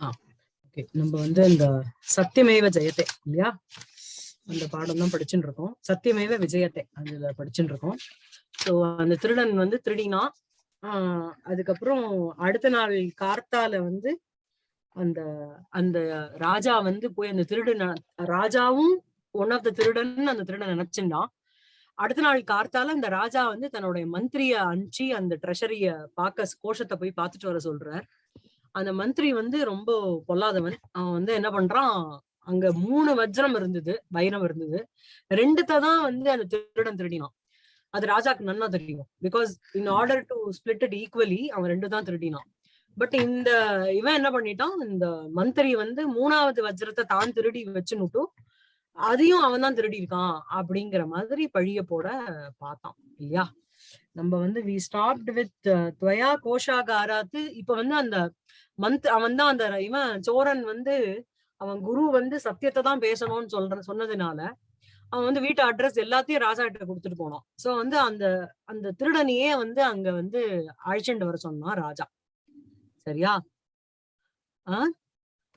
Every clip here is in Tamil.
ஓகே நம்ம வந்து இந்த சத்தியமேவ ஜெயத்தை இல்லையா? அந்த பாடம் தான் படிச்சுட்டு இருக்கோம். சத்தியமேவ விஜயத்தை அதுல படிச்சுட்டு இருக்கோம். ஸோ அந்த திருடன் வந்து திருடினா ஆஹ் அதுக்கப்புறம் அடுத்த நாள் கார்த்தால வந்து அந்த அந்த ராஜா வந்து போய் அந்த திருடன் ராஜாவும் ஒன் ஆஃப் த திருடன் அந்த திருடன் நினைச்சிருந்தான் அடுத்த நாள் கார்த்தால அந்த ராஜா வந்து தன்னுடைய மந்திரிய அனுப்பிச்சு அந்த ட்ரெஷரிய பார்க்க கோஷத்தை போய் பார்த்துட்டு வர சொல்றார். அந்த மந்திரி வந்து ரொம்ப பொல்லாதவன். அவன் வந்து என்ன பண்றான்? அங்க மூணு வஜ்ரம் இருந்தது வைரம் இருந்தது. ரெண்டுத்த தான் வந்து அந்த திருடன் திருடினான். அது ராஜாக்கு நன்னா தெரியும். Because in order to split it equally அவன் ரெண்டு தான் திருடினான். பட் இந்த இவன் என்ன பண்ணிட்டான்? இந்த மந்திரி வந்து மூணாவது வஜ்ரத்தை தான் திருடி வச்சுன்னுட்டும் அதையும் அவன் தான் திருடி இருக்கான் அப்படிங்கிற மாதிரி பழிய போட பார்த்தான். இல்லையா? நம்ம வந்து வி ஸ்டாப்ட் வித் துவயா கோஷாகாராத்து இப்ப வந்து அந்த மந்த் அவன் தான் அந்த இவன் சோரன் வந்து அவன் குரு வந்து சத்தியத்தை தான் பேசணும்னு சொல்ற சொன்னதுனால அவன் வந்து வீட்டு அட்ரஸ் எல்லாத்தையும் ராஜா கிட்ட கொடுத்துட்டு போனான். சோ வந்து அந்த அந்த திருடனையே வந்து அங்க வந்து அழைச்சிட்டு வர சொன்னான் ராஜா. சரியா? ஆஹ்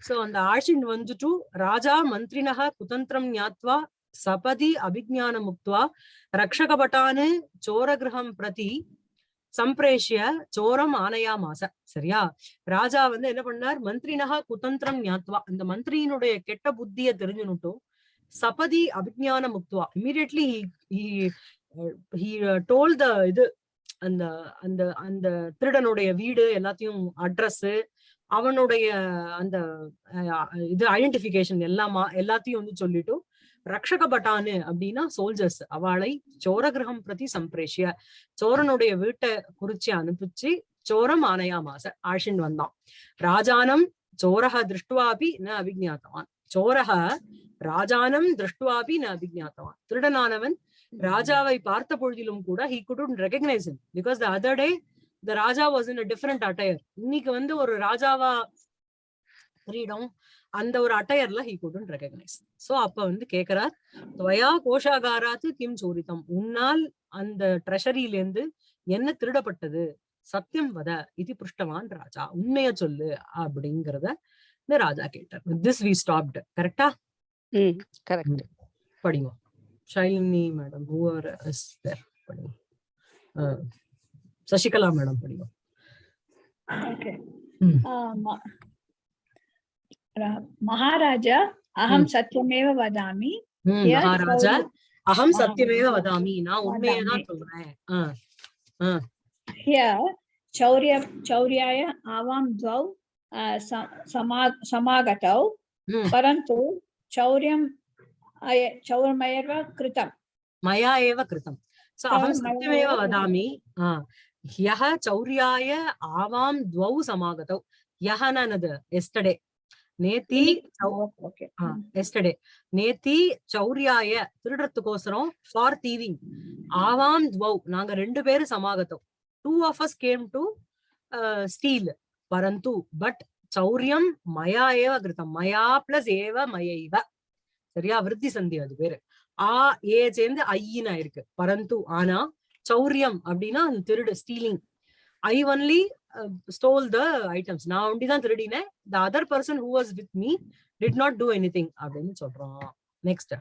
சோ அந்த அழைச்சிட்டு வந்துட்டு ராஜா மந்திரினக குதந்திரம் ஞாத்வா சபதி அபிஜான முக்துவா ரக்ஷகபட்டானு சோரகிரகம் பிரதி சம்பிரேஷிய சோரம் ஆனையா மாச சரியா? ராஜா வந்து என்ன பண்ணார்? மந்திரினகா குதந்திரம் ஞாத்வா. அந்த மந்திரியினுடைய கெட்ட புத்திய தெரிஞ்சுனுட்டும் சபதி அபிஜான முக்துவா. இமீடியட்லி டோல் த இது அந்த அந்த அந்த திருடனுடைய வீடு எல்லாத்தையும் அட்ரஸ் அவனுடைய அந்த இது ஐடென்டிபிகேஷன் எல்லாமா எல்லாத்தையும் வந்து சொல்லிட்டு ரக்ஷக பட்டானு அப்படின்னா சோல்ஜர்ஸ் அவளை சோரகிரகம் பிரதி சம்பிரேஷிய. சோரனுடைய வீட்டை குறிச்சு அனுப்பிச்சு சோரம் ஆனையா மாச ஆஷின் வந்தான். ராஜானம் சோரக திருஷ்டுவாபி ந அபிஜாத்தவான் சோரக ராஜானம் திருஷ்டுவாபி ந அபிஜாத்தவான் திருடனானவன் ராஜாவை பார்த்த பொழுதிலும் கூட he couldn't recognise because the other day the raja was in different attire இன்னைக்கு வந்து ஒரு ராஜாவா கிரீடம் அந்த ஒரு அட்டையர்ல ஹி குடன் ரெகக்னைஸ் சோ அப்ப வந்து கேக்குறார் துவயா கோஷாகாராத்து கிம் சோரித்தம் உன்னால் அந்த ட்ரெஷரியில இருந்து என்ன திருடப்பட்டது? சத்தியம் வத இது புருஷ்டவான் ராஜா உண்மைய சொல்லு அப்படிங்கறத இந்த ராஜா கேட்டார். திஸ் வி ஸ்டாப்டு கரெக்டா கரெக்ட் படிங்க. ஷைலினி மேடம் தேர் படிங்க. சசிகலா மேடம் படிங்க. Okay. Hmm. Uh, ma- Ra- Maharaja, aham satyameva vadami. ம் Here மகாராஜா அகம். சத்தியமேவ வதாமி நான் உண்மையை தான் வதாமி. சொல்றேன் Here, chaurya, chauryaya avam dvau uh, sa- sama- samagatau, parantu chauryam chaurmayeva kritam. கிருதம் சோ அகம் மயா சத்தியமேவ ஏவ வதாமி ஆ யஹ சௌர்யாய ஆவாம் துவௌ சமாகதௌ யஹனனது எஸ்டர்டே நேத்தி எஸ்டர்டே நேத்தி சௌர்யாய திருடுறதுக்கோசரம் ஃபார் தீவிங் ஆவாம் துவௌ. நாங்க ரெண்டு பேரும் சமாகத்தோம். Two of us came to steal பரந்து பட் சௌரியம் மயா ஏவ கிருதம் மயா பிளஸ் ஏவ மயைவ. சரியா? விருத்தி சந்தி அது பேரு. ஆ ஏ சேர்ந்து ஐயினா இருக்கு பரந்து ஆனா சௌரியம் அப்படின்னா அந்த திருடு stealing I only stole the items நான் ஒண்டி தான் திருடினேன். The other person who was with me did not do anything அப்படின்னு சொல்றோம் நெக்ஸ்ட்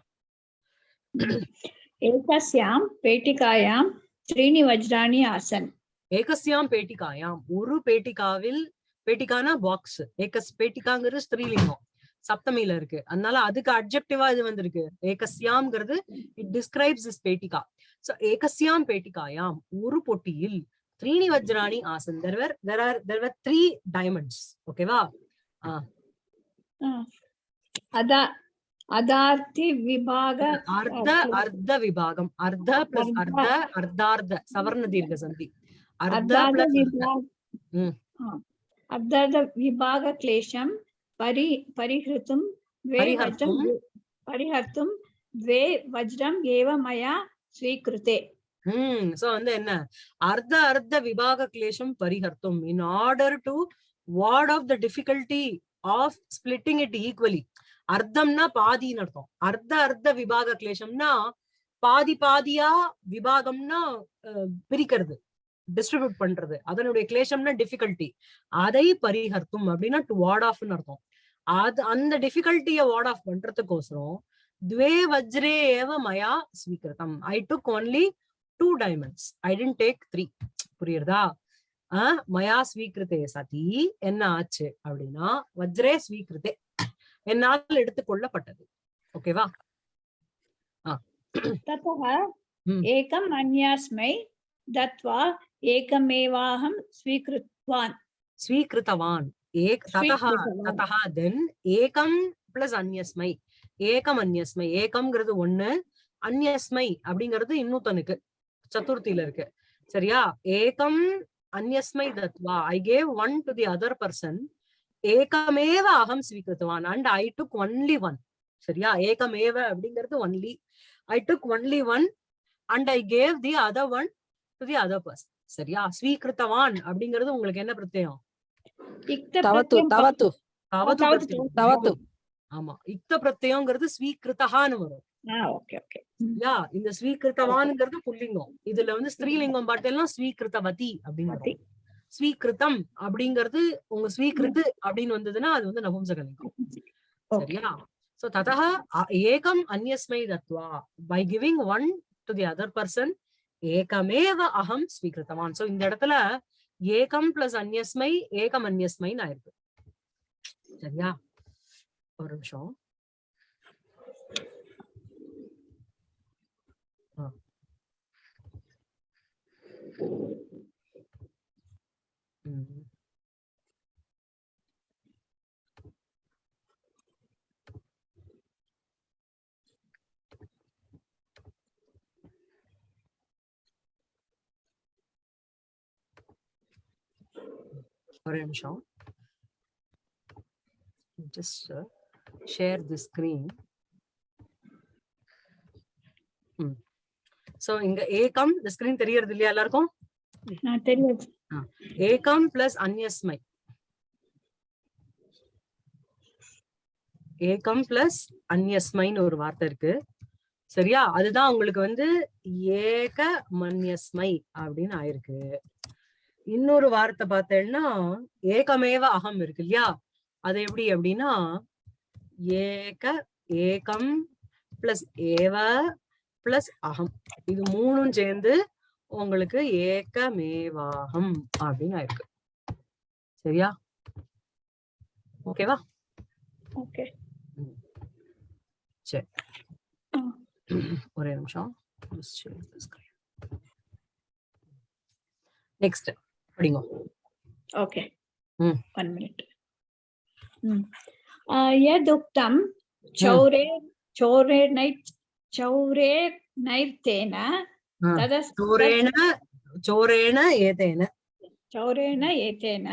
ஏகஸ்யாம் பேட்டிகாயாம் த்ரீணி வஜ்ராணி ஆசன். ஏகஸ்யாம் பேட்டிகாயாம். ஒரு பேட்டிகாவில் பேட்டிகானா பாக்ஸ் ஏகஸ் பேட்டிகாங்கிறது ஸ்திரீலிங்கம். சப்தமியில இருக்கு. அதனால அதுக்கு அப்ஜெக்டிவா இது வந்திருக்கு. ஏகஸ்யாம்ங்கிறது இட் டிஸ்கிரைப்ஸ் இஸ் பேட்டிகா. சோ ஏகஸ்யாம் பேட்டிகாயாம் ஒரு பொட்டியில் த்ரீணி வஜ்ராணி Hassan there were there are there were three diamonds ஓகேவா अदा अदार्ति विभाग அர்த்த அர்த்த விபாகம் அர்த்த பிளஸ் அர்த்த அர்த்தார்த்த சவர்ண தீர்க்க சந்தி அர்த்த अर्धार्ध பிளஸ் विभाग हम्म. हाँ, अर्धार्ध विभाग क्लेशं परि परिहृतुं द्वे वज्रं परिहर्तुं? परिहर्तुं द्वे वज्रम् एव मया स्वीकृते ஹம் சோ வந்து என்ன? அர்த்த அர்த்த விபாக கிளேஷம் பரிஹர்த்தம். In order to ward off the difficulty of splitting it equally அர்த்தம்னா பாதின்னு அர்த்தம். அர்த்த அர்த்த விபாக கிளேஷம்னா பாதி பாதியா விபாகம்னா பிரிக்கிறது டிஸ்ட்ரிபியூட் பண்றது. அதனுடைய கிளேஷம்னா டிஃபிகல்ட்டி அதை பரிஹர்த்தும் அப்படின்னா டு வார்ட் ஆஃப்னு அர்த்தம். அது அந்த டிஃபிகல்ட்டிய வார்ட் ஆஃப் பண்றதுக்கோசரம் துவே வஜ்ரே ஏவ மயா ஸ்வீகிருதம் I took only Two diamonds I tend take three புரியுறதா ஆஹ் மயா ஸ்வீகிருத்தே சதி என்ன ஆச்சு அப்படின்னா வஜ்ரே ஸ்வீகிருத்தே என்னால் எடுத்துக்கொள்ளப்பட்டது ஓகேவா ततः Hmm. एकम् अन्यास्मै दत्वा एकमेवाहं स्वीकृतवान् ஸ்வீகிருத்தவான் ஏக் ததஹ ஸ்வீகிருத்தவான். ததஹ தென் ஏகம் பிளஸ் அந்யஸ்மை ஏகம் அந்யஸ்மை ஏகம்ங்கிறது ஒண்ணு அந்யஸ்மை அப்படிங்கிறது இன்னொருத்தனுக்கு சதுர்த்தியில இருக்கு. சரியா? ஏகம் அந்யஸ்மை Tattva. I gave one to the other person ஏகமேவ அகம் ஸ்வீகிருத்துவான். And I took only one சரியா? ஏகமேவ அப்படிங்கிறது only I took only one and I gave the other one to the other person சரியா? ஸ்வீகிருத்தவான் அப்படிங்கிறது உங்களுக்கு என்ன பிரத்யம் ஆமா. இக்த பிரத்யம்ங்கிறது ஸ்வீகிருத்தகான்னு வரும். யா இந்த ஸ்வீகிருத்தவான்ங்கிறது புல்லிங்கம். இதுல வந்து ஸ்திரீலிங்கம் பார்த்தெல்லாம் ஸ்வீகிருத்தவதி. வரும். ஸ்வீகிருத்தம் அப்படிங்கிறது உங்க ஸ்வீகிருத்து அப்படின்னு வந்ததுன்னா அது வந்து நபும்சகலிங்கம். சரியா? சோ ததः ஏகம் அந்யஸ்மை Tattva. By giving one to the other person ஏகமேவ அகம் ஸ்வீகிருத்தவான். சோ இந்த இடத்துல ஏகம் பிளஸ் அந்யஸ்மை ஏகம் அந்யஸ்மைன்னு ஆயிருக்கு. சரியா? ஒரு நிமிஷம். Sorry, I'm show. Just uh, share the screen. Mm. So இங்க ஏகம் இந்த ஸ்கிரீன் தெரியறது இல்லையா எல்லாருக்கும்? ஏகம் பிளஸ் அந்யஸ்மை ஏகம் பிளஸ் அந்யஸ்மைன்னு ஒரு வார்த்தை இருக்கு. சரியா? அதுதான் உங்களுக்கு வந்து ஏக மன்யஸ்மை அப்படின்னு ஆயிருக்கு. இன்னொரு வார்த்தை பார்த்தேன்னா ஏகமேவ அகம் இருக்கு இல்லையா? அது எப்படி அப்படின்னா ஏக ஏகம் பிளஸ் ஏவ பிளஸ் அகம். இது மூணும் சேர்ந்து உங்களுக்கு ஏக்கமேவாகம் அப்படின்னு ஆயிருக்கு. சரியா? ஓகேவா? ஓகே. சரி. ஒரே நிமிஷம். நெக்ஸ்ட் படிங்க. ஓகே. ம். 1 மினிட் ம். ய துக்தம் சௌரே சௌரே நைட் चौरे नैर्तेन Ah. तदस् சோரேன சோரேன ஏதேன चौरेण एतेन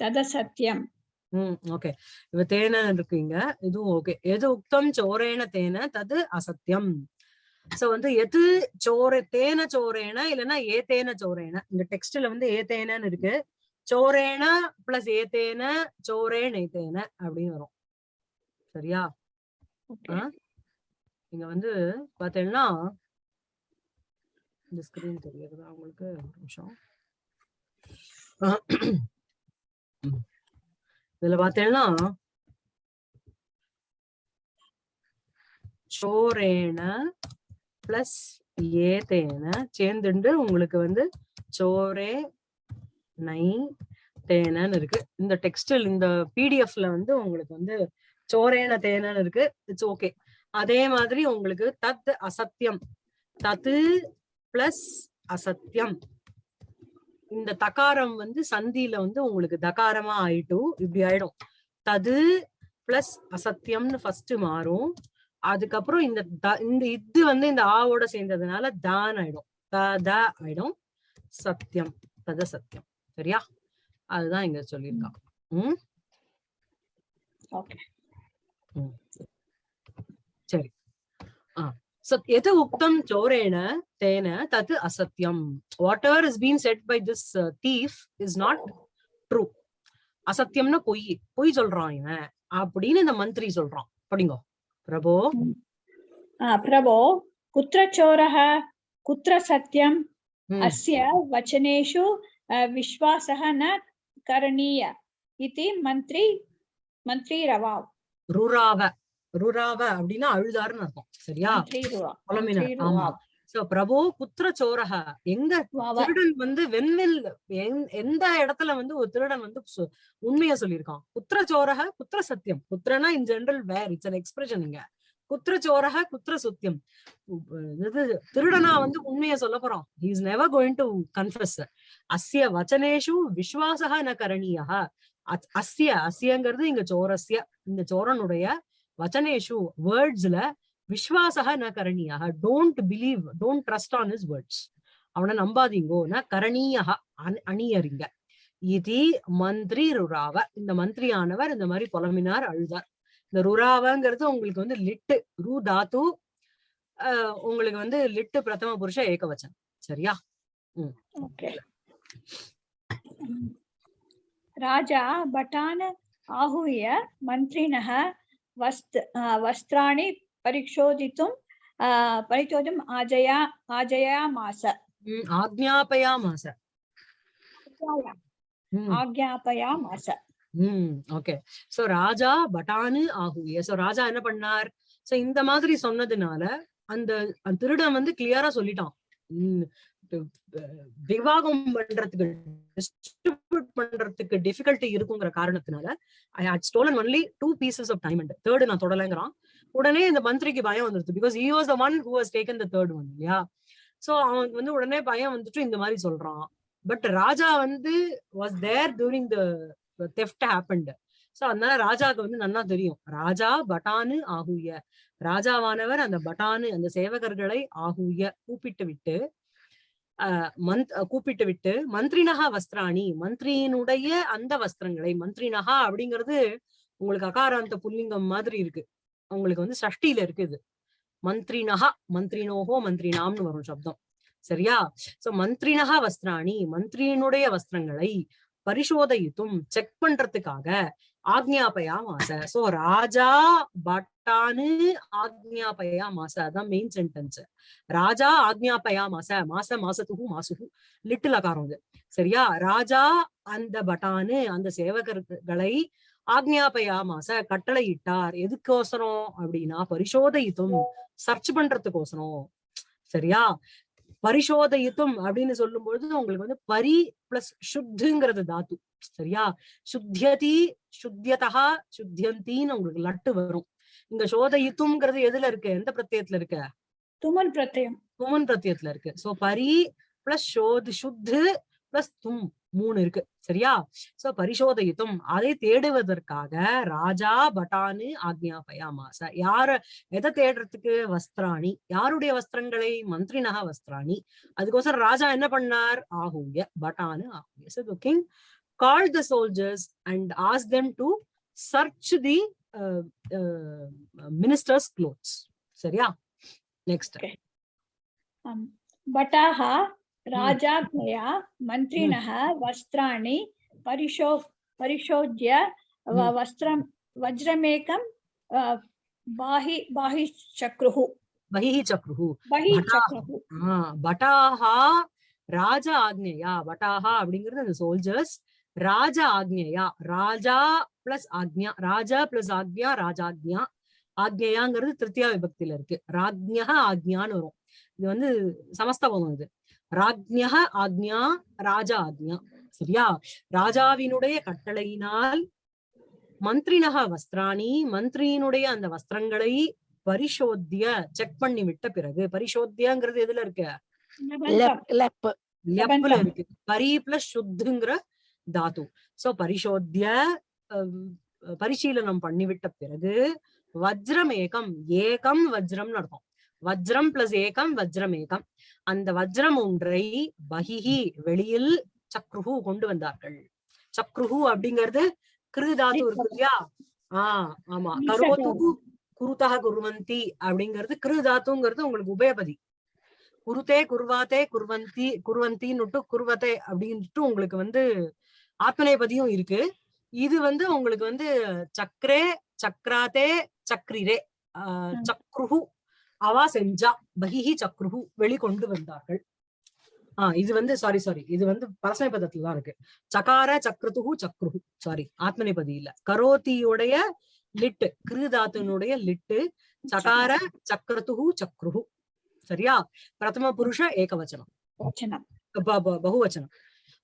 तदसत्यम् ம் ஓகே இவ தேன இருக்கீங்க இதுவும் ஓகே எது உக்தம் சோரேன தேன தது அசத்தியம் சோ வந்து எது சோர தேன சோரேன இல்லைன்னா ஏதேன சோரேன இந்த டெக்ஸ்ட்ல வந்து ஏதேனன்னு இருக்கு சோரேன பிளஸ் ஏதேன சோரேன் ஏதேன அப்படின்னு வரும் சரியா நீங்க இங்க வந்து பாத்தீங்கன்னா இந்த ஸ்கிரீன் தெரியுறதா உங்களுக்கு ஒரு நிமிஷம். இதுல பாத்தீங்கன்னா சோரேன பிளஸ் ஏதேன சேர்ந்துண்டு உங்களுக்கு வந்து சோரே நை தேனன்னு இருக்கு. இந்த டெக்ஸ்டைல் இந்த பிடிஎஃப்ல வந்து உங்களுக்கு வந்து சோரேன தேனன்னு இருக்கு. இட்ஸ் ஓகே அதே மாதிரி உங்களுக்கு தத் அசத்தியம். தத்து பிளஸ் அசத்தியம். இந்த தகாரம் வந்து சந்தியில வந்து உங்களுக்கு தகாரமா ஆயிட்டு இப்படி ஆயிடும். தது பிளஸ் அசத்தியம்னு ஃபர்ஸ்ட் மாறும். அதுக்கப்புறம் இந்த த- இந்த இது வந்து இந்த ஆவோட சேர்ந்ததுனால தான் ஆயிடும். த த ஆயிடும். சத்தியம். தத சத்தியம். சரியா? அதுதான் இங்க சொல்லியிருக்கான். ம்? Okay. சரி ஆ So, यत् उक्तं चोरेण तेन तत् असत्यं whatever is been said by this thief is not true அசத்தியம்னா பொய் பொய் சொல்றான் இவன் அப்படின்னு இந்த மந்திரி சொல்றான் படிங்கோ பிரபோ आ, प्रभो कुत्र चोरः कुत्र सत्यं ம். अस्य वचनेषु अ, विश्वासः न करणीय इति मन्त्री मन्त्री रवाव् ருராவ ருராவ அப்படின்னா அழுதாருன்னு அர்த்தம். சரியா? புலம்பினார். ஆமா. சோ பிரபு குத்திர சோரக எங்க திருடன் வந்து வெண்வில் எந்த இடத்துல வந்து ஒரு திருடன் வந்து உண்மையா சொல்லியிருக்கான்? குத்திர சோரக குத்திர சத்தியம். குத்திரனா in general where it's an expression இங்க. குத்திர சோரக குத்திர சுத்தியம். திருடனா வந்து உண்மையை சொல்ல போறோம் is never going to confuse அஸ்ய வச்சனேஷு விஸ்வாசக ந கரணியா அஸ்ய அஸ்யங்கிறது இங்க சோரஸ்ய. இந்த சோரனுடைய வச்சனேஷு வேர்ட்ஸ்ல விஸ்வாசக ந கரணியாக don't believe don't trust on his words அவனை நம்பாதீங்கோ ந கரணியாக அணியறிங்க. இது மந்திரி ருராவ. இந்த மந்திரியானவர் இந்த மாதிரி புலமினார் அழுதார். இந்த ருராவங்கிறது உங்களுக்கு வந்து லிட்டு ரு தாத்து உங்களுக்கு வந்து லிட்டு பிரதம புருஷ ஏக்க வச்சன் சரியா ராஜா பட்டான ஆகுய மந்திரினக मन्त्रिणः वस्त् अ, वस्त्राणि परिशोधितुं अ, परिशोधितुम् आजया आजयामास உம் ஆக்ஞாபயாமாச உம் आज्ञापयामास உம் ஓகே சோ ராஜா பட்டானு ஆகுய சோ ராஜா என்ன பண்ணார் சோ இந்த மாதிரி சொன்னதுனால அந்த அந்த திருடன் வந்து கிளியரா சொல்லிட்டான் உம் வி- வி- விவாகம் பண்றதுக்கு டிஸ்ட்ரிபியூட் பண்றதுக்கு டிஃபிகல்ட்டி இருக்குங்கிற காரணத்தினால I had stolen only two pieces of diamond third நான் தொடலைங்கிறான். உடனே இந்த மந்திரிக்கு பயம் வந்துருது. Because he was the one who has taken the third one இல்லையா? சோ அவனுக்கு வந்து உடனே பயம் வந்துட்டு இந்த மாதிரி சொல்றான். பட் ராஜா வந்து was there during the theft happened so அதனால ராஜாவுக்கு வந்து நன்னா தெரியும். ராஜா பட்டானு ஆகுய. ராஜாவானவர் அந்த பட்டானு அந்த சேவகர்களை ஆகுய கூப்பிட்டு விட்டு மந்த் கூப்பிட்டு விட்டு மந்திரினகா வஸ்திராணி மந்திரியினுடைய அந்த வஸ்திரங்களை மந்திரினகா அப்படிங்கிறது உங்களுக்கு அகாராந்த புல்லிங்கம் மாதிரி இருக்கு. உங்களுக்கு வந்து சஷ்டியில இருக்கு இது மந்திரினகா மந்திரினோகோ மந்திரினாம்னு வரும் சப்தம். சரியா? சோ மந்திரினகா வஸ்திராணி மந்திரியினுடைய வஸ்திரங்களை பரிசோதயித்தும் செக் பண்றதுக்காக ஆக்ஞாபயா மாச சோ ராஜா பட்டானு ஆக்ஞாபயா மாச அதான் மெயின் சென்டென்ஸ் ராஜா ஆக்ஞாபயா மாச மாச மாசத்துக்கும் மாசுகு. லிட்டில் அகாரம் இது. சரியா? ராஜா அந்த பட்டானு அந்த சேவகர்களை ஆக்ஞாபயா மாச கட்டளையிட்டார். எதுக்கோசரம்? அப்படின்னா பரிசோதயித்தும் சர்ச் பண்றதுக்கோசரம். சரியா? பரிசோதயித்தும் அப்படின்னு சொல்லும் பொழுது உங்களுக்கு வந்து பரி பிளஸ் சுத்துங்கிறது தாத்து. சரியா? சுத்தியதி சுத்தியதா சுத்தியந்தின்னு உங்களுக்கு லட்டு வரும். இங்க சோதயித்துங்கிறது எதுல இருக்கு? எந்த பிரத்தியத்துல இருக்கு? துமன் பிரத்தியம் துமன் பிரத்தியத்துல இருக்கு. சோ பரி பிளஸ் சோது சுத்து பிளஸ் தும் மூணு இருக்கு. சரியா? சோ பரிசோதயித்தும். அதை தேடுவதற்காக ராஜா பட்டானு ஆக்ஞாபயாமாச. யார எதை தேடுறதுக்கு? வஸ்திராணி. யாருடைய வஸ்திரங்களை? மந்திரினக வஸ்திராணி. அதுக்கோசரம் ராஜா என்ன பண்ணார்? ஆகூய பட்டானு ஆகூய called the soldiers and asked them to search the uh, uh, minister's clothes. Sarya, next. Okay. Um, Bataha, hmm. mantri naha. Hmm. Vastrani, Parisho, Parishodya. Hmm. Vastram, Vajramekam, uh, Bahi, Bahi Chakruhu. Bahi Chakruhu. Bahi Chakruhu. Ah, Bataha, Raja Agneya, Bataha, அப்படிங்கிறது the soldiers. ராஜ ஆக்ஞையா? ராஜா பிளஸ் ஆக்ஞா. ராஜா பிளஸ் ஆக்ஞா ராஜாக்ஞா. ஆக்ஞையாங்கிறது திருத்தியா விபக்தியில இருக்கு. ராஜ்ஞா ஆக்ஞான்னு வரும். இது வந்து சமஸ்தபம் இது. ராஜ்ஞா ஆக்ஞா ராஜா ஆக்ஞா. சரியா? ராஜாவினுடைய கட்டளையினால் மந்திரினக வஸ்திராணி மந்திரியினுடைய அந்த வஸ்திரங்களை பரிசோத்திய செக் பண்ணி விட்ட பிறகு பரிசோத்தியங்கிறது எதுல இருக்கு? லெப் லெப் லெப்ல. இருக்கு. பரி பிளஸ் சுத்துங்கிற தாத்து. சோ பரிசோத்திய பரிசீலனம் பண்ணிவிட்ட பிறகு வஜ்ரம் ஏகம் ஏகம் வஜ்ரம்னு அர்த்தம் வஜ்ரம் பிளஸ் ஏகம் வஜ்ரம் ஏகம். அந்த வஜ்ரம் ஒன்றை பகிஹி வெளியில் சக்ருஹு கொண்டு வந்தார்கள். சக்ருஹு அப்படிங்கிறது கிரு தாத்து இருக்கு இல்லையா? ஆஹ் ஆமா. ஈச கரோத்து குருதா குருவந்தி அப்படிங்கிறது கிரு தாத்துங்கிறது உங்களுக்கு உபயபதி. குருதே குர்வாத்தே குர்வந்தி குர்வந்தின்னுட்டு குர்வத்தே அப்படின்ட்டு உங்களுக்கு வந்து ஆத்மநேபதியும் இருக்கு. இது வந்து உங்களுக்கு வந்து சக்ரே சக்ராத்தே சக்ரிரே. சக்ருஹு அவா செஞ்சா பகிஹி சக்ருஹு வெளிக்கொண்டு வந்தார்கள். ஆஹ் இது வந்து சாரி சாரி இது வந்து பரஸ்மைபதத்துல தான் இருக்கு. சகார சக்ருதுகு சக்ருஹு சாரி ஆத்மநேபதி இல்ல. கரோதியுடைய லிட்டு கிருதாத்துனுடைய லிட்டு சகார சக்ரதுகு சக்ருஹு. சரியா? பிரதம புருஷ ஏகவச்சனம். பகுவச்சனம்.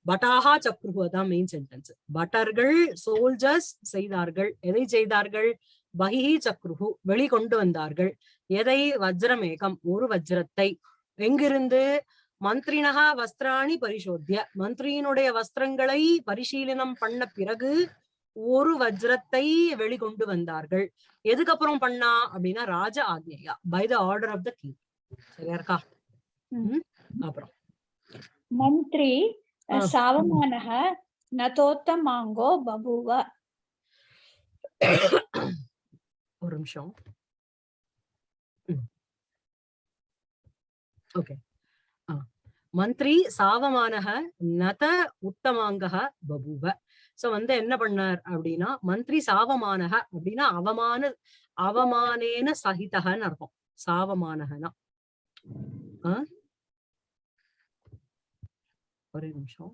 பட்டாஹா சக்ருஹு அதான் மெயின் சென்டென்ஸ் பட்டர்கள் சோல்ஜர்ஸ் செய்தார்கள். எதை செய்தார்கள்? பகிஹி சக்ருஹு வெளிக்கொண்டு வந்தார்கள். எதை? வஜ்ரமேகம் ஒரு வஜ்ரத்தை. எங்கிருந்து? மந்திரினகா வஸ்திராணி பரிசோத்திய. மந்திரியினுடைய வஸ்திரங்களை பரிசீலனம் பண்ண பிறகு ஒரு வஜ்ரத்தை வெளிக்கொண்டு வந்தார்கள். எதுக்கப்புறம் பண்ணா? அப்படின்னா ராஜ ஆக்ஞையா. By the order of the king சரியா இருக்கா? அப்புறம். மந்திரி சாவமானः நதோத்தமாங்கோ பபூவ. ஒரு நிமிஷம். ஓகே. மந்திரி சாவமானக நத உத்தமாங்கக பபுவ. சோ வந்து என்ன பண்ணார் அப்படின்னா மந்திரி சாவமானக அப்படின்னா அவமான அவமானேன சகிதகன்னு அர்த்தம். சாவமானகனா. ஆ? ஒரே நிமிஷம்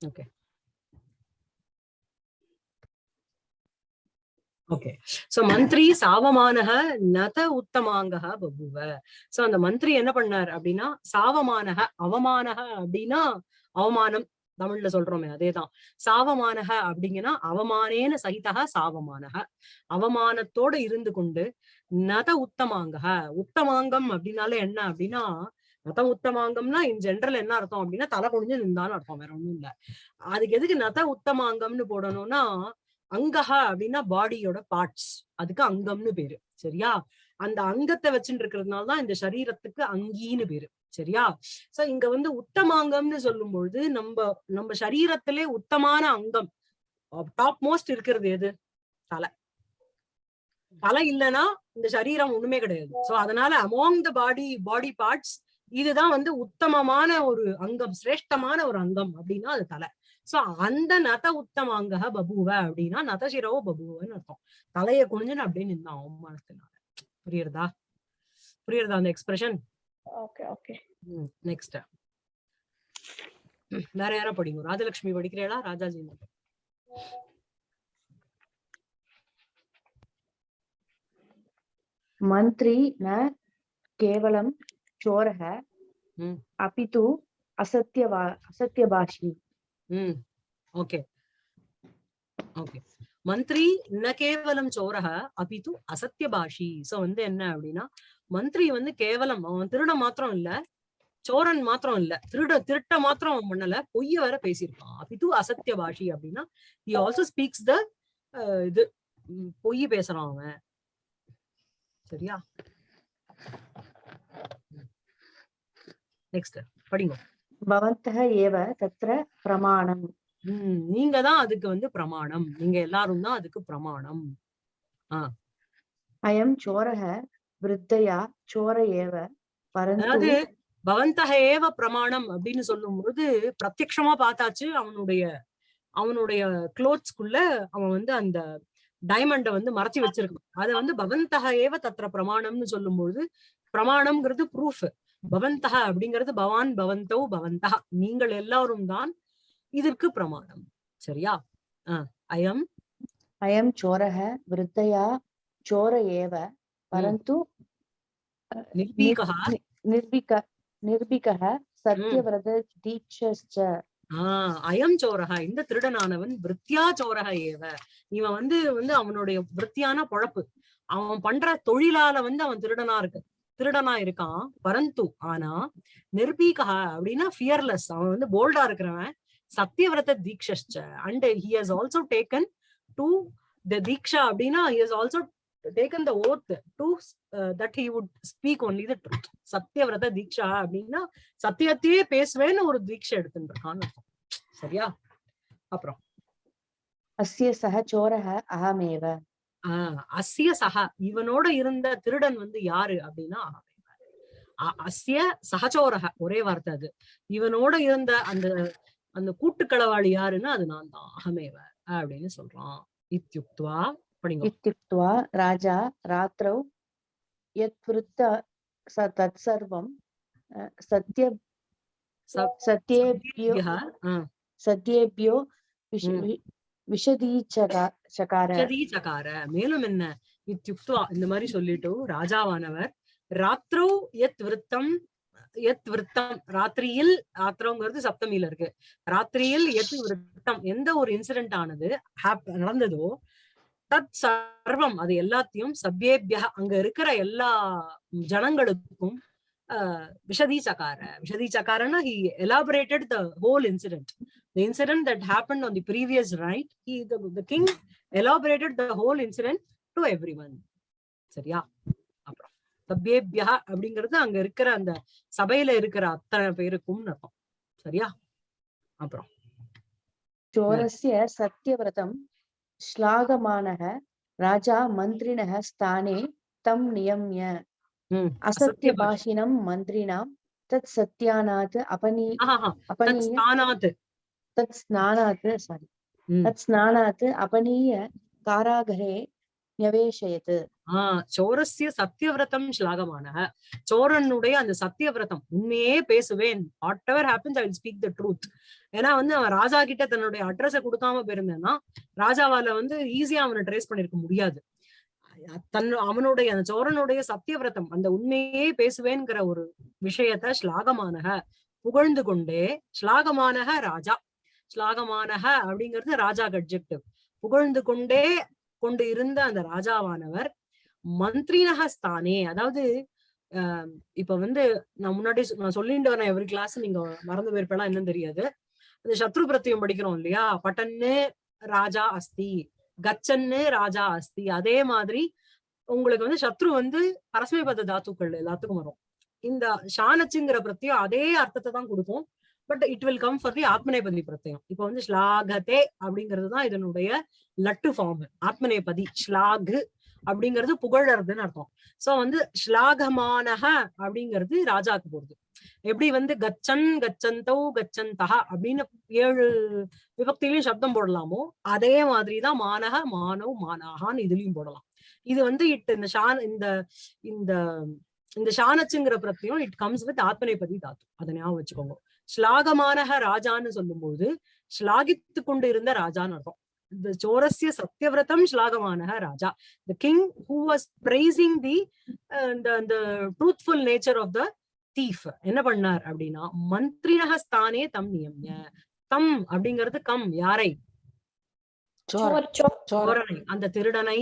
ஓகே ஓகே சோ மந்திரி சாவமானக நத உத்தமாங்கக பபுவ சோ அந்த மந்திரி என்ன பண்ணார் அப்படின்னா சாவமானக அவமானக அப்படின்னா அவமானம் தமிழ்ல சொல்றோமே அதேதான். சாவமானக அப்படிங்கன்னா அவமானேன சகிதக சாவமானக அவமானத்தோட இருந்து கொண்டு நத உத்தமாங்க. உத்தமாங்கம் அப்படின்னால என்ன அப்படின்னா நத உத்தமாங்கம்னா இன் ஜென்ரல் என்ன அர்த்தம் அப்படின்னா தலை குனிஞ்சு நின்றான்னு அர்த்தம் வேற ஒண்ணும் இல்ல. அதுக்கு எதுக்கு நத உத்தமாங்கம்னு போடணும்னா அங்கஹா அப்படின்னா பாடியோட பார்ட்ஸ் அதுக்கு அங்கம்னு பேரு. சரியா? அந்த அங்கத்தை வச்சுட்டு இருக்கிறதுனால தான் இந்த சரீரத்துக்கு அங்கின்னு பேரு. சரியா? சோ இங்க வந்து உத்தமாங்கம்னு சொல்லும் பொழுது நம்ம நம்ம சரீரத்திலே உத்தமான அங்கம் டாப் மோஸ்ட் இருக்கிறது எது? தலை. தலை இல்லைன்னா இந்த சரீரம் ஒண்ணுமே கிடையாது. சோ அதனால among the body body parts இதுதான் வந்து உத்தமமான ஒரு அங்கம் சிரேஷ்டமான ஒரு அங்கம் அப்படின்னா அது தலை. சோ அந்த நத உத்தமாங்க பபுவ அப்படின்னா நதசிரவோ பபுவன்னு அர்த்தம். தலைய குனிஞ்சுன்னு அப்படியே நின்னான் அவமானத்தினால புரியுறதா? புரியுறதா அந்த எக்ஸ்பிரஷன் ஓகே ஓகே நெக்ஸ்ட் வேற யாரா படிங்க. ராஜலட்சுமி படிக்கிறீங்களா? ராஜாஜி. मन्त्री न केवलं चोरः हम्म। अपि तु असत्यवा असत्यभाषी ம் ஓகே ஓகே மந்திரி ந கேவலம் சோரக அபிது அசத்திய பாஷி சோ வந்து என்ன அப்படின்னா மந்திரி வந்து கேவலம் அவன் திருடன் மாத்திரம் இல்ல சோரன் மாத்திரம் இல்ல திருட திருட்ட மாத்திரம் அவன் பண்ணல பொய்ய வேற பேசியிருக்கான் அபிது அசத்திய பாஷி அப்படின்னா he ஆல்சோ ஸ்பீக்ஸ் த இது ம், பொய் பேசுறான் அவன் சரியா? நெக்ஸ்ட் படிங்க. பவந்தக ஏவ தத்ர பிரமாணம் நீங்க தான் அதுக்கு வந்து பிரமாணம். நீங்க எல்லாரும் தான் அதுக்கு பிரமாணம். அயம் சோரக விருத்தையா? சோர ஏவ அதாவது பவந்தக ஏவ பிரமாணம் அப்படின்னு சொல்லும் பொழுது பிரத்யட்சமா பார்த்தாச்சு அவனுடைய அவனுடைய குளோத்ஸ்குள்ள அவன் வந்து அந்த டைமண்டை வந்து மறைச்சி வச்சிருக்கணும். அதை வந்து பவந்தக ஏவ தத்திர பிரமாணம்னு சொல்லும்போது பிரமாணம்ங்கிறது ப்ரூஃப் பவந்தக அப்படிங்கிறது பவான் பவந்தோ பவந்தா. நீங்கள் எல்லாரும் தான் இதற்கு பிரமாணம். சரியா? அயம்? அயம் சோரக விருத்தையா சோர ஏவ பரந்து நிர்பீகா? நிர்பீக நிர்பீக சத்தியவிரத தீட்சஸ்ச. ஆஹ் அயம் சோரகா இந்த திருடனானவன் விருத்தியா சோரக ஏவ. இவன் வந்து வந்து அவனுடைய விருத்தியான பொழப்பு. அவன் பண்ற தொழிலால வந்து அவன் திருடனா இருக்கு திருடனா இருக்கான். பரந்து ஆனா நிர்பீகா அப்படின்னா ஃபியர்லெஸ் அவன் வந்து போல்டா இருக்கிறவன். சத்தியவிரத தீக்ஷ and he has also taken to the தீக்ஷா அப்படின்னா he has also taken the oath to uh, that he would speak only the சத்தியவிரத தீட்சா அப்படின்னா சத்தியத்தையே பேசுவேன்னு ஒரு தீட்சை எடுத்துருக்கான்னு சரியா? அப்புறம்? அஸ்ய சக சோரக அகமேவ அஸ்ய சக இவனோட இருந்த திருடன் வந்து யாரு அப்படின்னா அஸ்ய சகச்சோரக ஒரே வார்த்தை அது. இவனோட இருந்த அந்த அந்த கூட்டுக்களவாளி யாருன்னா அது நான் தான் அகமேவ அப்படின்னு சொல்றான். இத்தியுக்துவா அப்படிங்க ராஜா ராத்திரௌ யத் விருத்த தத் சர்வம் சத்ய சத்யேபியோ சத்யேபியோ விஷதீச்சகார மேலும் என்ன? இத்தியுக்துவா இந்த மாதிரி சொல்லிட்டு ராஜாவானவர் ராத்ரோ யத் விருத்தம் எத் விருத்தம் ராத்திரியில் ராத்திரங்கிறது சப்தமியில இருக்கு. ராத்திரியில் எத் விருத்தம் எந்த ஒரு இன்சிடென்ட் ஆனது நடந்ததோ தத் சர்வம் அது எல்லாத்தையும் சப்யேபியா அங்க இருக்கிற எல்லா ஜனங்களுக்கும் விஷதி சக்கார விஷதி சக்காரன்னா he elaborated the whole incident the incident that happen on the previous night he the king elaborated the whole incident to everyone சரியா? அப்புறம் சப்யேபியா அப்படிங்கிறது அங்க இருக்கிற அந்த சபையில இருக்கிற அத்தனை பேருக்கும் அர்த்தம் சரியா? அப்புறம். சோரஸ்ய சத்தியவிரதம் श्लाघमानः राजा मन्त्रिणः स्थाने तं नियम्य ம், असत्यभाषिणं मन्त्रिणां तत् सत्यानात् अपनी ஆஹாஹா, தத் अपनीय ஸ்தானாத் तत् स्नानात् सारी ம். तत् स्नानात् अपनीय कारागृहे न्यवेशयत् ஆஹ் சோரஸ்ய சத்தியவிரதம் ஸ்லாகமான சோரனுடைய அந்த சத்தியவிரதம் உண்மையே பேசுவேன் whatever happens I speak the truth ஏன்னா வந்து அவன் ராஜா கிட்ட தன்னுடைய அட்ரஸ கொடுக்காம போயிருந்தேன்னா ராஜாவால வந்து ஈஸியா அவனை ட்ரேஸ் பண்ணிருக்க முடியாது. தன் அவனுடைய அந்த சோரனுடைய சத்தியவிரதம் அந்த உண்மையே பேசுவேன்ங்கிற ஒரு விஷயத்த ஸ்லாகமானக புகழ்ந்து கொண்டே ஸ்லாகமானக ராஜா. ஸ்லாகமானக அப்படிங்கிறது ராஜா அட்ஜெக்டிவ் புகழ்ந்து கொண்டே கொண்டு இருந்த அந்த ராஜாவானவர் மந்திரினக ஸ்தானே அதாவது ஆஹ் இப்ப வந்து நான் முன்னாடி நான் சொல்லிட்டு வரேன் எவ்ரி கிளாஸ் நீங்க மறந்து போயிருப்பேலாம் என்னன்னு தெரியாது. அந்த சத்ரு பிரத்தியம் படிக்கிறோம் இல்லையா? பட்டன்னு ராஜா அஸ்தி கச்சன்னு ராஜா அஸ்தி. அதே மாதிரி உங்களுக்கு வந்து சத்ரு வந்து பரஸ்மைபத தாத்துக்கள் எல்லாத்துக்கும் வரும். இந்த ஷானச்சுங்கிற பிரத்தியம் அதே அர்த்தத்தை தான் கொடுக்கும். But it will come for the ஆத்மநேபதி பிரத்தியம் இப்போ வந்து ஸ்லாகதே அப்படிங்கிறது தான் இதனுடைய லட்டு ஃபார்ம் ஆத்மநேபதி ஸ்லாகு அப்படிங்கிறது புகழறதுன்னு அர்த்தம். சோ வந்து ஸ்லாகமானக அப்படிங்கிறது ராஜாக்கு போடுது எப்படி வந்து கச்சன் கச்சந்தௌ கச்சந்தக அப்படின்னு ஏழு விபக்தியிலையும் சப்தம் போடலாமோ அதே மாதிரிதான் மானக மானவ் மானாகான்னு இதுலயும் போடலாம். இது வந்து இட் இந்த ஷான் இந்த இந்த இந்த ஷானச்சுங்கிற பிரத்தியம் இட் கம்ஸ் வித் ஆத்மநேபதி தாத்து. அதை ஞாபகம் வச்சுக்கோங்க. ஸ்லாகமானக ராஜான்னு சொல்லும்போது ஸ்லாகித்து கொண்டு இருந்த ராஜான்னு அர்த்தம். the Chorasya சோரஸ்ய சத்தியவிரதம் Raja, the king who was praising the, uh, the the truthful nature of the thief என்ன பண்ணார் அப்படின்னா மந்திரினக ஸ்தானே தம் நியம்ய. தம் அப்படிங்கிறது கம் யாரை? சோர் சோர் சோரனை. அந்த திருடனை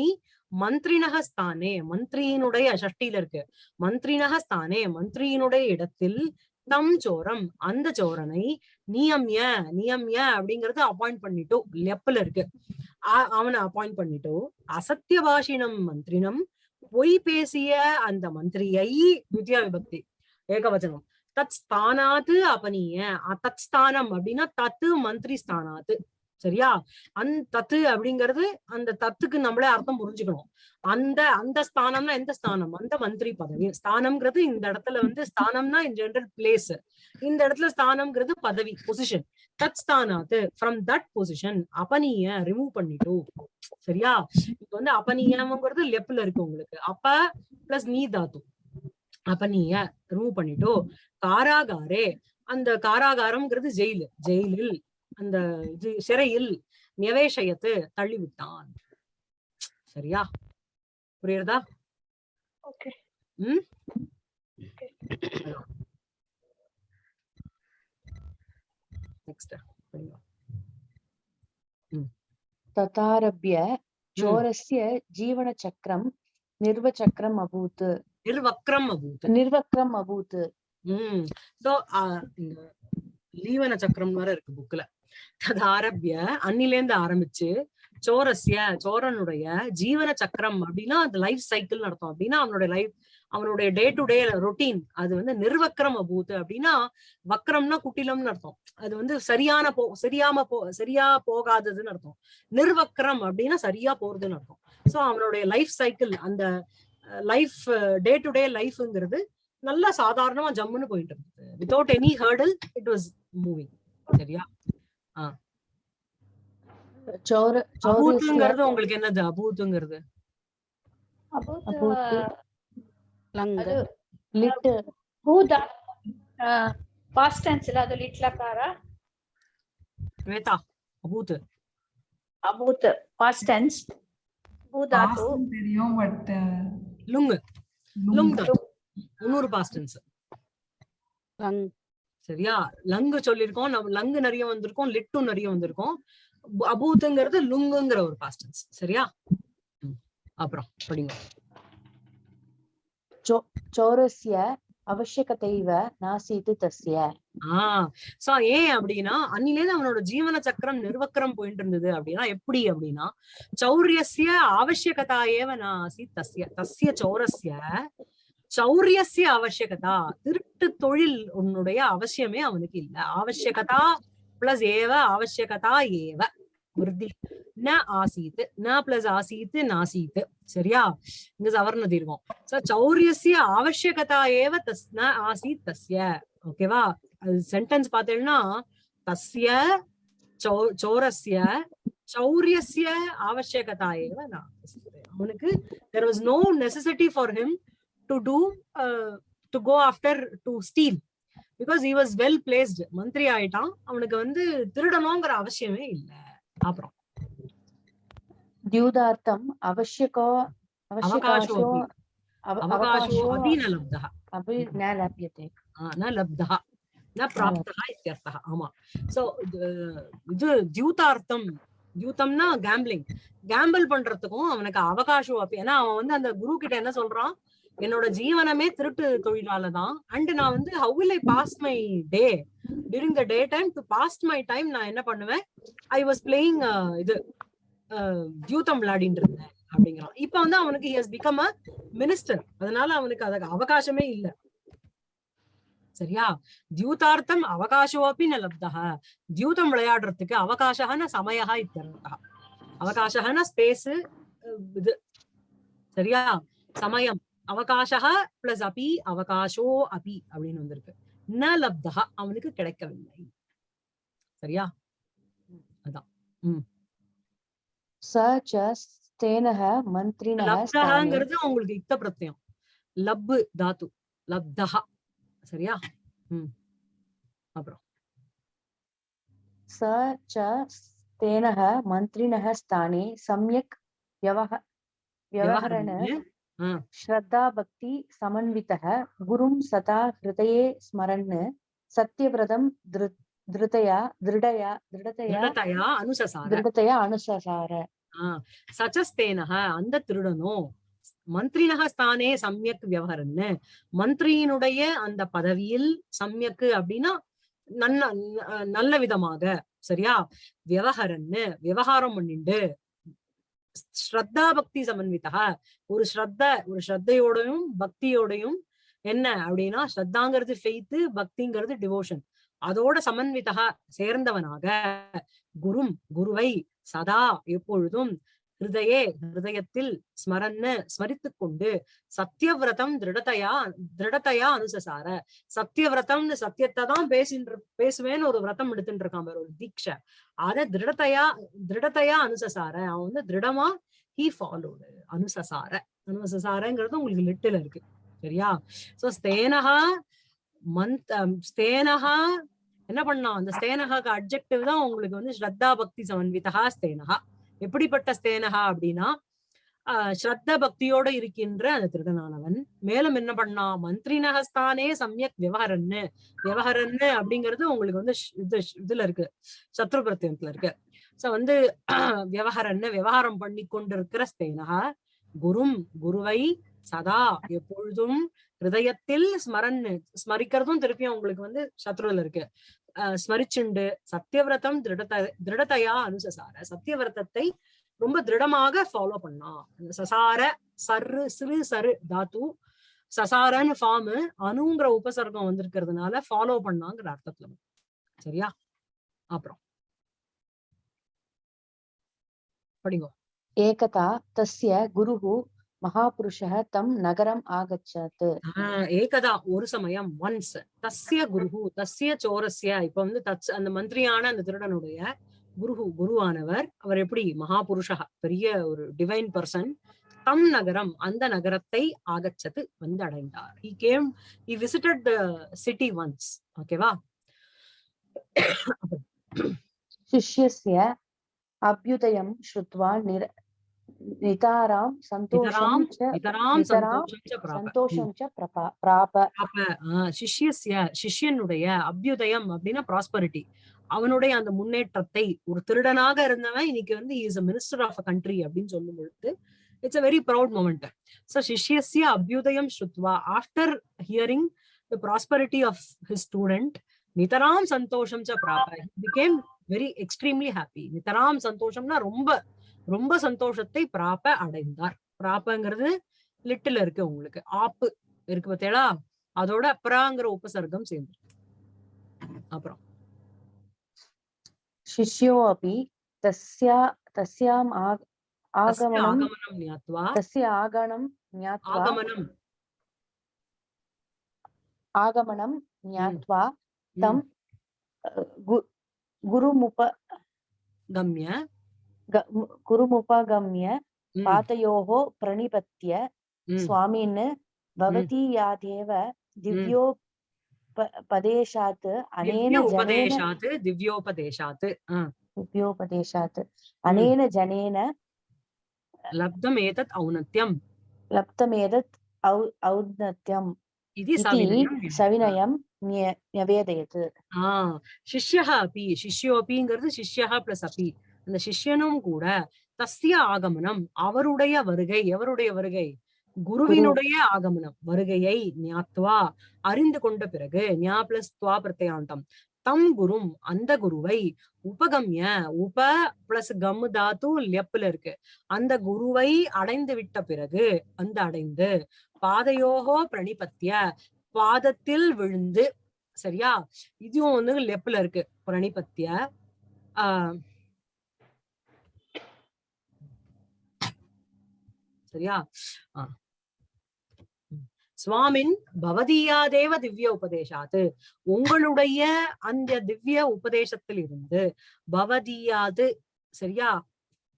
மந்திரினக ஸ்தானே மந்திரியினுடைய ஷஷ்டியில இருக்கு. மந்திரினக ஸ்தானே மந்திரியினுடைய இடத்தில் தம் சோரம் அந்த சோரனை நியம்ய நியம்ய அப்படிங்கறது அப்பாயிண்ட் பண்ணிட்டோ லெப்ல இருக்கு. அவனை அப்பாயிண்ட் பண்ணிட்டோ அசத்திய பாஷினம் மந்திரினம் பொய் பேசிய அந்த மந்திரியை துத்தியா விபக்தி ஏகவச்சனம். தத் ஸ்தானாத்து அபனிய. தத் ஸ்தானம் அப்படின்னா தத்து மந்திரி ஸ்தானாத்து. சரியா? அந் தத்து அப்படிங்கிறது அந்த தத்துக்கு நம்மளே அர்த்தம் புரிஞ்சுக்கணும். அந்த அந்த ஸ்தானம்னா எந்த ஸ்தானம்? அந்த மந்திரி பதவி. ஸ்தானம்ங்கிறது இந்த இடத்துல வந்து ஸ்தானம்னா இன் ஜென்ரல் பிளேஸ் இந்த இடத்துல ஸ்தானம்ங்கிறது பதவி பொசிஷன் தத் ஸ்தானாத்து ஃப்ரம் தட் பொசிஷன் அபனிய ரிமூவ் பண்ணிட்டோம் சரியா? இப்ப வந்து அபனியம்ங்கிறது லெப்ல இருக்கு உங்களுக்கு. அப்ப பிளஸ் நீ அப்ப நீங்க ரிமூவ் பண்ணிட்டோ காராகாரே அந்த காராகாரம்ங்கிறது ஜெயில். ஜெயிலில் அந்த இது சிறையில் நிவேஷயத்து தள்ளிவிட்டான். சரியா? புரியுறதா? உம் நெக்ஸ்ட் ததாரபிய ஜோரஸ்ய ஜீவன சக்கரம் நிர்வ சக்கரம் அபூத் निर्वक्रम् अभूत् உம் சோ இந்த லீவன சக்கரம் வர இருக்கு புக்ல அது ஆரம்பிய அன்னிலேந்து ஆரம்பிச்சு சோரஸ்ய சோரனுடைய ஜீவன சக்கரம் அப்படின்னா அந்த லைஃப் சைக்கிள் நடத்தும் அப்படின்னா அவனுடைய லைஃப் அவனுடைய டே டு டே ரொட்டீன் அது வந்து நிர்வக்ரம் அபூத் அப்படின்னா வக்ரம்னா குட்டிலம்னு அர்த்தம் அது வந்து சரியான போ சரியாம போ சரியா போகாததுன்னு அர்த்தம் நிர்வக்ரம் அப்படின்னா சரியா போறதுன்னு அர்த்தம் சோ அவனுடைய லைஃப் சைக்கிள் அந்த லைஃப் டே டு டே லைஃப்ங்கிறது நல்லா சாதாரணமா ஜம்முன்னு போயிட்டு இருந்தது. Without any hurdle it was moving சரியா? அபூத்துங்கிறது உங்களுக்கு என்னது? அபூத்துங்கிறது. பாஸ்ட் காரா? அபூத் பாஸ்ட் லுங்கு லுங் தான் இன்னொரு சரியா? லங்கு சொல்லியிருக்கோம். நம்ம லங்கு நிறைய வந்திருக்கோம். லிட்டும் நிறைய வந்திருக்கோம். அபூத்துங்கிறது லுங்குங்கிற ஒரு பாஸ்டன்ஸ் சரியா? அப்புறம் படிங்க. சோரஸ்ய அவசியகதைவ நாசித்து தஸ்ய. ஆஹ் சோ ஏன் அப்படின்னா அன்னிலேருந்து அவனோட ஜீவன சக்கரம் நிர்வக்கரம் போயிட்டு இருந்தது அப்படின்னா எப்படி அப்படின்னா சௌரியசிய ஆவசியகதா ஏவ நாசி தஸ்ய. தஸ்ய சௌரஸ்ய சௌரியசிய அவசியகதா திருட்டு தொழில் உன்னுடைய அவசியமே அவனுக்கு இல்ல. அவசியகதா பிளஸ் ஏவ அவசியகதா ஏவ. விருத்தி ந ஆசீத் ந பிளஸ் ஆசீத் நாசீத் சரியா? இங்க சவர்ண தீர்வம். சோ சௌரியசிய அவசியகதா ஏவ தஸ் ந ஆசீத் தஸ்ய. ஓகேவா அது சென்டென்ஸ் பார்த்தேன்னா தஸ்ய சௌ- சௌரஸ்ய சௌரியசிய ஆவசியகதா ஏவ நாஸ்தி. அவனுக்கு there was no necessity for him to do to go after to steal because he was well placed மந்திரி ஆயிட்டான். அவனுக்கு வந்து திருடணுங்கிற அவசியமே இல்லை. அப்புறம் द्यूदार्थम् आवश्यको अवकाशो अवकाशो अपि न लब्धः अपि न लभ्यते न लब्धः न प्राप्तः इत्यर्थः आमां सो இது தியூதார்த்தம் டியூத்தம்னா கேம்பிளிங் கேம்பிள் பண்றதுக்கும் அவனுக்கு அவகாசம் அப்ப ஏன்னா அவன் வந்து அந்த குரு கிட்ட என்ன சொல்றான் என்னோட ஜீவனமே திருட்டு தொழிலால தான் அண்ட் நான் வந்து how will I pass my day during the day time to pass my time நான் என்ன பண்ணுவேன்? ஐ வாஸ் பிளேயிங் இது uh, அஹ், விளையாடிட்டு இருந்தேன் அப்படிங்கிறான். இப்ப வந்து அவனுக்கு he has become a minister அதனால அவனுக்கு அதுக்கு அவகாசமே இல்ல. சரியா? தியூதார்த்தம் அவகாசோப்பி ந லப்தः தியூதம் விளையாடுறதுக்கு அவகாசகன சமயா இத்தர்த்தா அவகாசகன ஸ்பேஸ் இது சரியா? சமயம். அவகாசா பிளஸ் அபி அவகாசோ அபி அப்படின்னு வந்திருக்கு. ந லப்தா அவனுக்கு கிடைக்கவில்லை. சரியா? அதான். உம் உங்களுக்கு யுக்த பிரத்யம். லப்பு தாத்து. லப்தா சரியா? உம் அப்புறம். ச ச ஸ்தேனஹ மந்திரிணஹ ஸ்தானே. சம்யக் வியவஹ வியவஹரண श्रद्धाभक्ति समन्वितः गुरुं सदा हृदये स्मरन् सत्यव्रतं धृ धृतया दृढया दृढतया திருடதயா அனுசசார दृढतया अनुससार சச்சஸ்தேனக அந்த திருடனோ மந்திரினக ஸ்தானே சம்யக் விவகரன்னு மந்திரியினுடைய அந்த பதவியில் சம்யக்கு அப்படின்னா நன்ன ந- நல்ல விதமாக சரியா விவகரன்னு விவகாரம் பண்ணிண்டு ஸ்ரத்தா பக்தி சமன்விதா ஒரு ஸ்ரத்த ஒரு ஸ்ரத்தையோடையும் பக்தியோடையும் என்ன அப்படின்னா ஸ்ரத்தாங்கிறது ஃபெய்த்து பக்திங்கிறது டிவோஷன் அதோட சமன்விதா சேர்ந்தவனாக குரும் குருவை சதா எப்பொழுதும் ஹிருதயே ஹிருதயத்தில் ஸ்மரன்னு ஸ்மரித்துக் கொண்டு சத்தியவிரதம் திருடத்தையா திருடத்தையா அனுசசார. சத்தியவிரதம்னு சத்தியத்தை தான் பேசின்ற பேசுவேன்னு ஒரு விரதம் எடுத்துட்டு இருக்கான் ஒரு தீட்சை. அத திருடத்தையா திருடத்தையா அனுசசார. அவன் வந்து திருடமா? He followed அனுசசார. அனுசசாரங்கிறது உங்களுக்கு லிட்டில் இருக்கு. சரியா? சோ ஸ்தேனகா மந்த் ஸ்தேனகா என்ன பண்ணான்? அந்த ஸ்தேனகாக்கு அப்ஜெக்டிவ் தான் உங்களுக்கு வந்து ஸ்ரத்தா பக்தி சமன்விதா ஸ்தேனகா எப்படிப்பட்ட ஸ்தேனகா அப்படின்னா ஆஹ் ஸ்ரத்த பக்தியோட இருக்கின்ற அந்த திருடனானவன். மேலும் என்ன பண்ணான் மந்திரினகஸ்தானே சமயக் விவகரன்னு விவகரன்னு அப்படிங்கிறது உங்களுக்கு வந்து இது இதுல இருக்கு. சத்ரு பிரத்தியத்துல இருக்கு. சோ வந்து விவகரன்னு விவகாரம் பண்ணி கொண்டிருக்கிற ஸ்தேனகா குரும் குருவை சதா எப்பொழுதும் ஹிருதயத்தில் ஸ்மரன்னு ஸ்மரிக்கிறதும் திருப்பியும் உங்களுக்கு வந்து சத்ருல இருக்கு. ஸ்மரிச்சுண்டு சத்தியவிரதம் திருடத திருடதையா அனுசசார சத்தியவிரதத்தை ரொம்ப திருடமாக ஃபாலோ பண்ணா. சசார சரு சிறு சரு தாத்து சசாரன்னு ஃபார்ம் அணுங்கிற உபசர்க்கம் வந்திருக்கிறதுனால ஃபாலோ பண்ணாங்கிற அர்த்தத்துல சரியா? அப்புறம். படிங்கோ. ஏகதா தஸ்ய குருகு महापुरुषः तं नगरम् आगच्छत् ஆஹ் ஏகதா ஒரு சமயம் ஒன்ஸ் தஸ்ய குருஹு தஸ்ய சோரஸ்ய இப்ப வந்து தச் அந்த மந்திரியான அந்த திருடனுடைய குருஹு குருவானவர் அவர் எப்படி மகாபுருஷா பெரிய ஒரு டிவைன் பர்சன் தம் நகரம் அந்த நகரத்தை ஆகச்சது வந்து அடைந்தார் he came he visited the city once ஓகேவா शिष्यस्य अभ्युदयं श्रुत्वा निर నితారాం సంతోషం నితరాం సంతోషం చ ప్రాప அபியுதயம் அப்படின்னா ப்ராஸ்பரிட்டி அவனுடைய அந்த முன்னேற்றத்தை ஒரு திருடனாக இருந்தவன் இன்னைக்கு வந்து is a minister of a country அப்படின்னு சொல்லும் பொழுது it's a very proud moment so சிஷ்யஸ்ய அபியுதயம் ஸ்ருத்வா. After hearing the prosperity of his student நிதராம் சந்தோஷம் ச பிராப. பிகேம் வெரி எக்ஸ்ட்ரீம்லி ஹாப்பி நிதராம் சந்தோஷம்னா ரொம்ப ரொம்ப சந்தோஷத்தை பிராப்ப அடைந்தார். பிராப்பங்கிறது லிட்டில் இருக்கு உங்களுக்கு. ஆப்பு இருக்கு பார்த்தீங்களா அதோட அப்ராங்கிற உபசர்க்கம் சேர்ந்து. அப்புறம். சிஷ்யோ அபி தஸ்யா தஸ்யாம் ஆகமனம் ஞாத்வா. தஸ்ய ஆகமனம் ஆகமனம். ஆகமனம் ஞாத்வா. தம் குருமுப கம்ய. குருमुपगम्य पातयोः प्रणिपत्य स्वामिन् भवती यादेव दिव्यो पदेशात् अनेन उपदेशात् दिव्योपदेशात् दिव्योपदेशात् अनेन जनेन लब्धम् एतत् औन्नत्यम् लब्धमेतत् औ औन्नत्यम् इति सविनयं न्यवेदयत् शिष्यः अपि शिष्योऽपिङ्गर् शिष्यः प्लस् अपि அந்த சிஷ்யனும் கூட தஸ்ய ஆகமனம் அவருடைய வருகை எவருடைய வருகை? குருவினுடைய ஆகமனம் வருகையை ஞாத்வா அறிந்து கொண்ட பிறகு ஞா பிளஸ் துவா பிரத்யாந்தம். தம் குரும் அந்த குருவை உபகம்ய உப பிளஸ் கம் தாத்து லெப்ல இருக்கு. அந்த குருவை அடைந்து விட்ட பிறகு அந்த அடைந்து பாதையோகோ பிரணிபத்திய பாதத்தில் விழுந்து சரியா? இதுவும் வந்து லெப்ல இருக்கு பிரணிபத்திய ஆஹ் சரியா? சுவாமின் பவதீயாதேவ திவ்ய உபதேசாத்து. உங்களுடைய அந்த திவ்ய உபதேசத்தில் இருந்து பவதீயாது சரியா?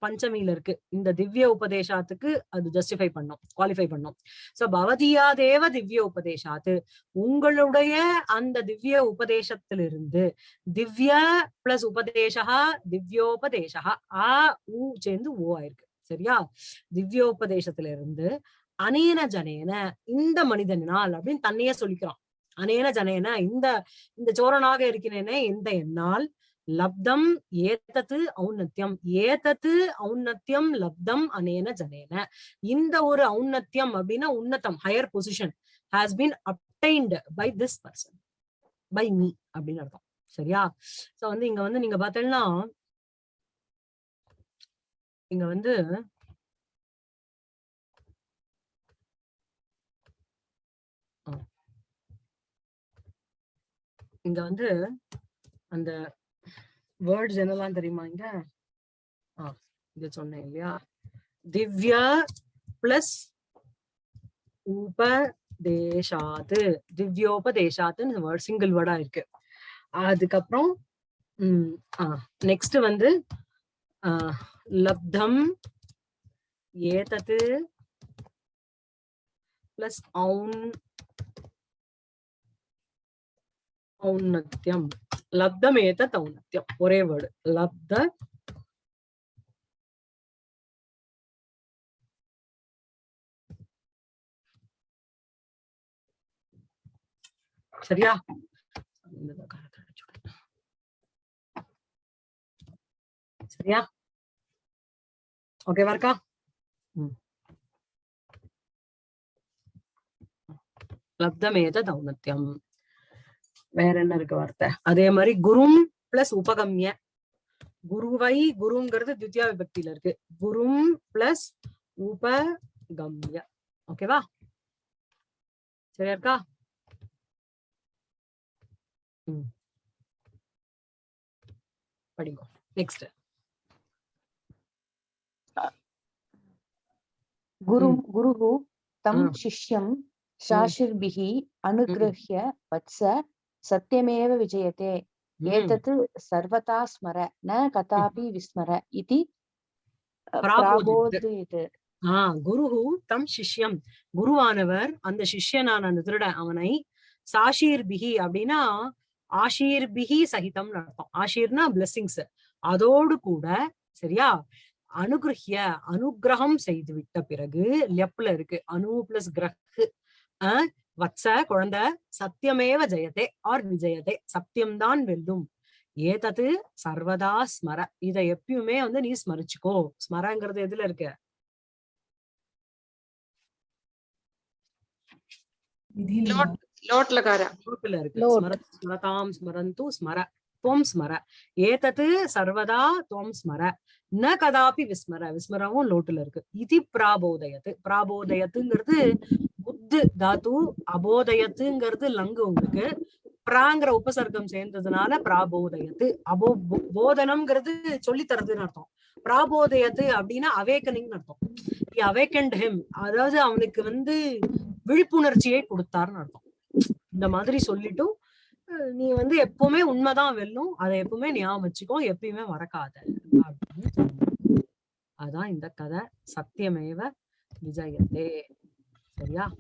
பஞ்சமியில இருக்கு. இந்த திவ்ய உபதேசாத்துக்கு அது ஜஸ்டிஃபை பண்ணும் குவாலிஃபை பண்ணும். சோ பவதியாதேவ திவ்ய உபதேசாத்து. உங்களுடைய அந்த திவ்ய உபதேசத்திலிருந்து திவ்ய பிளஸ் உபதேசா திவ்யோபதேசா ஆ ஊ சேர்ந்து ஓ ஆயிருக்கு. சரியா? திவ்யோபதேசத்திலிருந்து அனேன ஜனேன இந்த மனிதனால் அப்படின்னு தன்னையே சொல்லிக்கிறான். அனேன ஜனேன இந்த இந்த சோரனாக இருக்கிறேனே இந்த என்னால் லப்தம் ஏத்தத்து ஔன்னத்தியம் ஏத்தத்து ஔன்னத்தியம் லப்தம் அனேன ஜனேன. இந்த ஒரு ஔன்னத்தியம் அப்படின்னா உன்னதம் higher position has been obtained by this person by me அப்படின்னு அர்த்தம். சரியா? சோ வந்து இங்க வந்து நீங்க பார்த்தீங்கன்னா இங்க வந்து இங்க வந்து அந்த வேர்ட்ஸ் என்னெல்லாம் தெரியுமா இங்க? இங்க சொன்னேன் இல்லையா? திவ்யா பிளஸ் உபதேசாத்து. திவ்யோபதேசாத்துன்னு வேர்ட் சிங்கிள் வேர்டா இருக்கு. அதுக்கப்புறம் உம் ஆஹ் நெக்ஸ்ட் வந்து ஆஹ் லப்தம் ஏதத்து பிளஸ் ஔன் ஔன்னத்யம் லப்தம் ஏதத் ஔன்னத்யம் ஒரே வேர்டு லப்த சரியா இந்த காலத்தை அடிச்சு விடு. சரியா ஓகேவா இருக்கா. லப்தமேத தௌனத்தியம் வேற என்ன இருக்கு வார்த்தை அதே மாதிரி குரும் பிளஸ் உபகம்ய குருவை குருங்கிறது தித்யா விபக்தியில இருக்கு குரும் பிளஸ் உபகம்ய ஓகேவா சரியா இருக்கா படிங்க நெக்ஸ்ட் गुरु Mm. गुरुः तं Ah. शिष्यं शाशिर्भिः अनुगृह्य वत्स सत्यमेव विजयते ம். एतत् सर्वथा स्मर न कदापि विस्मर इति अ, प्राबोधयत्. प्राबोधयत् ஆஹ் குருஹு தம் சிஷ்யம் குருவானவர் அந்த சிஷ்யனான அந்த திருடன் அவனை சாஷீர் பிஹி அப்படின்னா ஆஷீர் பிஹி சகிதம்னு அர்த்தம் ஆஷீர்னா பிளெஸிங்ஸ் அதோடு கூட சரியா அனுகிரஹிய அனுகிரகம் செய்து விட்ட பிறகு லெப்ல இருக்கு. அனு பிளஸ் அஹ் வத்ச குழந்தை சத்தியமேவ ஜெயதே ஆர் விஜயதே சத்தியம்தான் வெல்லும். ஏதது சர்வதா ஸ்மர. இத எப்பயுமே வந்து நீ ஸ்மரிச்சுக்கோ. ஸ்மரங்கிறது எதுல இருக்கு? ஸ்மரதாம் ஸ்மரந்து ஸ்மர. துவம் ஸ்மர. ஏதது சர்வதா துவம் ஸ்மர. ந கதாபி விஸ்மர. விஸ்மரவும் லோட்டுல இருக்கு. இதி பிராபோதயத்து. பிராபோதயத்துங்கிறது புத்து தாத்து அபோதயத்துங்கிறது லங்கு உங்களுக்கு. பிராங்கிற உபசர்க்கம் சேர்ந்ததுனால பிராபோதயத்து. அபோ போதனம்ங்கிறது சொல்லித்தரதுன்னு அர்த்தம். பிராபோதயத்து அப்படின்னா அவேக்கனிங் அர்த்தம். அவேக்கண்ட் ஹிம் அதாவது அவனுக்கு வந்து விழிப்புணர்ச்சியை கொடுத்தாருன்னு அர்த்தம். இந்த மாதிரி சொல்லிட்டும் நீ வந்து எப்பவுமே உண்மைதான் வெல்லும். அதை எப்பவுமே ஞாபகம் வச்சுக்கோ. எப்பயுமே மறக்காத. அப்படின்னு அதான் இந்த கதை. சத்தியமேவ விஜயத்தே. சரியா?